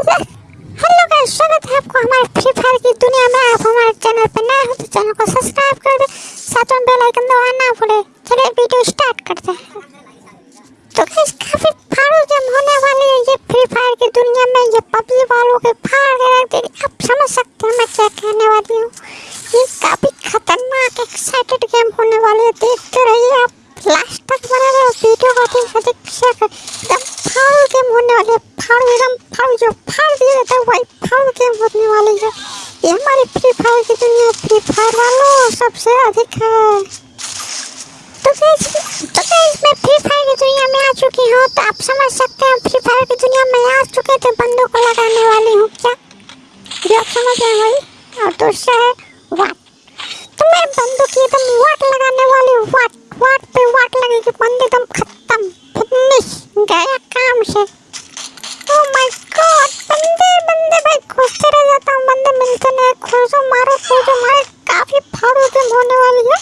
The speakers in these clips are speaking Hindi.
हेलो गाइस स्वागत है आपको हमारे फ्री फायर की दुनिया में। आप हमारे चैनल पर नए हो तो चैनल को सब्सक्राइब कर दे। साथ में बेल आइकन दबाना ना भूले। चलिए वीडियो स्टार्ट करते हैं। तो गाइस काफ़ी फाड़ू जम होने वाली है ये फ्री फायर की दुनिया में। ये पबजी वालों के फाड़ के रख देगी आप समझ सकते हैं मैं क्या कहने वाली हूँ। ये काफ़ी खतरनाक एक्साइटेड गेम होने वाली है। देखते रहिए आप। लास्ट तक बने रहो। वीडियो को अधिक से अधिक शेयर कर। एकदम फाड़ू गेम होने वाली है। फाड़ू एकदम फाड़ू जो फाड़ दिया जाता है वही फाड़ू गेम होने वाली है। ये हमारी फ्री फायर की दुनिया फ्री फायर वालों, सबसे अधिक है। तो गाइस तो गाइस मैं फ्री फायर की दुनिया में आ चुकी हूँ? तो आप समझ सकते हैं फ्री फायर की दुनिया में आ चुके थे, बंदों को लगाने वाली हूँ क्या? जो आप समझ रहे हैं वही और दूसरा है वाट तो मैं बंदों की एकदम वाट लगाने वाली हूँ वाट वाट पे वाट लगेगी, बंदे एकदम खत्म फिनिश गया काम से ओह माय गॉड बंदे बंदे भाई खोजते रह जाता हूँ बंदे मिलते नहीं खोजो मारो खोजो मारो काफ़ी फाड़ू गेम होने वाली है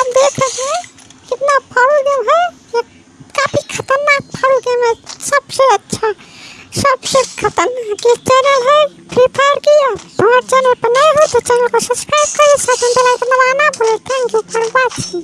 आप देख रहे हैं कितना फाड़ू गेम है ये काफ़ी खतरनाक फाड़ू गेम है सबसे अच्छा सबसे खतरनाक ये चैनल है। फ्री फायर की हमारे चैनल पर नए हो तो चैनल को सब्सक्राइब करें, साथ में बेल आइकन दबाना। भूलें thank you for watching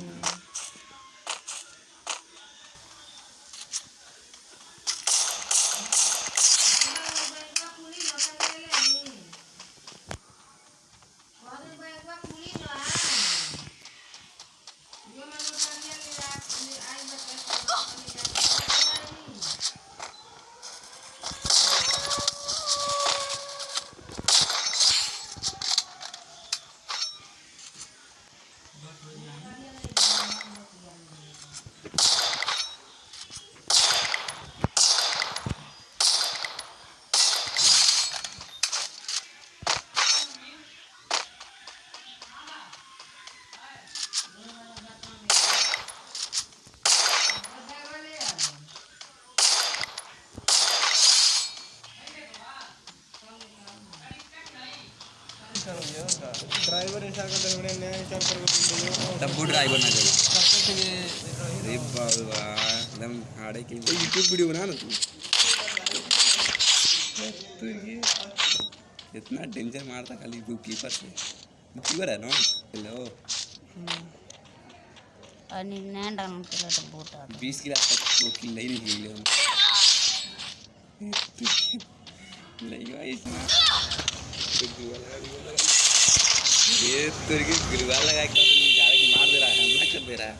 driver ऐसा कर हमने नया विचार कर डब्बू ड्राइवर ना चलो। अरे बाबा एकदम हाड़े के यूट्यूब वीडियो बना ना तू। तू ये इतना डेंजर मारता खाली तू कीपर से। कीपर है ना? हेलो आणि नाही डाउन तर बोट आता बीस की रात तक वो किल नहीं निकली हम। नहीं भाई ये तेरे की लगा के डायरेक्ट मार दे रहा है, हमला कर दे रहा है।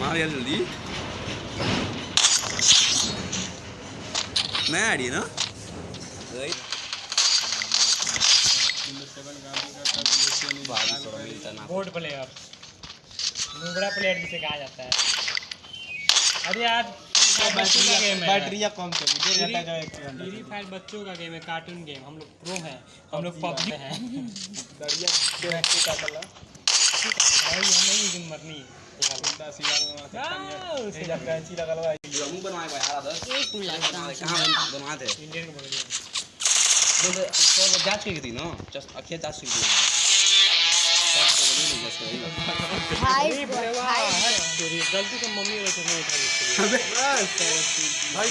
मार यार जल्दी। नया आइडिया ना? बोर्ड प्लेयर नुबड़ा प्लेयर जिसे कहा जाता है। अरे यार बैटरिया कम से वीडियो रहता है फ्री फायर बच्चों का गेम है कार्टून गेम हम लोग प्रो हैं हम लोग पबजी हैं। दरिया बैटरी का कलर भाई हमें ही दिन मरनी है। जब कैंची लगल हुआ हम बनवाए भाई आ रहा एक मिनिट कहाँ बनवा थे? इंडियन को बोल दिया बोले जाँच की थी ना? जस्ट अखिया जाँच की थी। हाय गलती से मम्मी वाले चश्मा उठा दी भाई